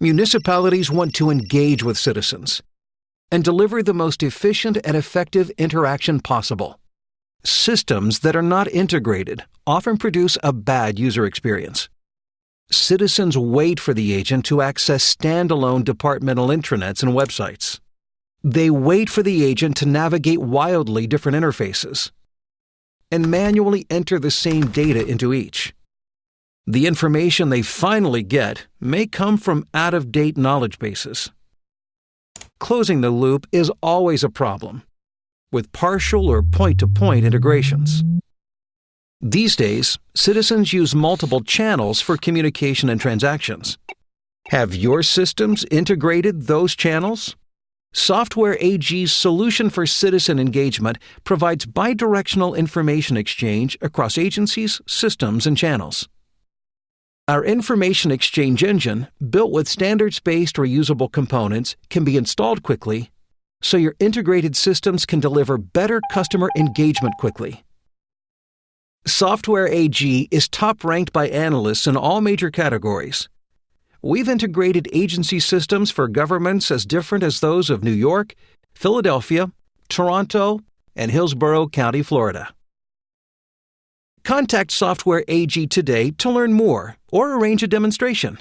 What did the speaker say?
Municipalities want to engage with citizens and deliver the most efficient and effective interaction possible. Systems that are not integrated often produce a bad user experience. Citizens wait for the agent to access standalone departmental intranets and websites. They wait for the agent to navigate wildly different interfaces and manually enter the same data into each. The information they finally get may come from out of date knowledge bases. Closing the loop is always a problem, with partial or point to point integrations. These days, citizens use multiple channels for communication and transactions. Have your systems integrated those channels? Software AG's solution for citizen engagement provides bidirectional information exchange across agencies, systems, and channels. Our information exchange engine, built with standards based reusable components, can be installed quickly so your integrated systems can deliver better customer engagement quickly. Software AG is top ranked by analysts in all major categories we've integrated agency systems for governments as different as those of New York, Philadelphia, Toronto, and Hillsborough County, Florida. Contact Software AG today to learn more or arrange a demonstration.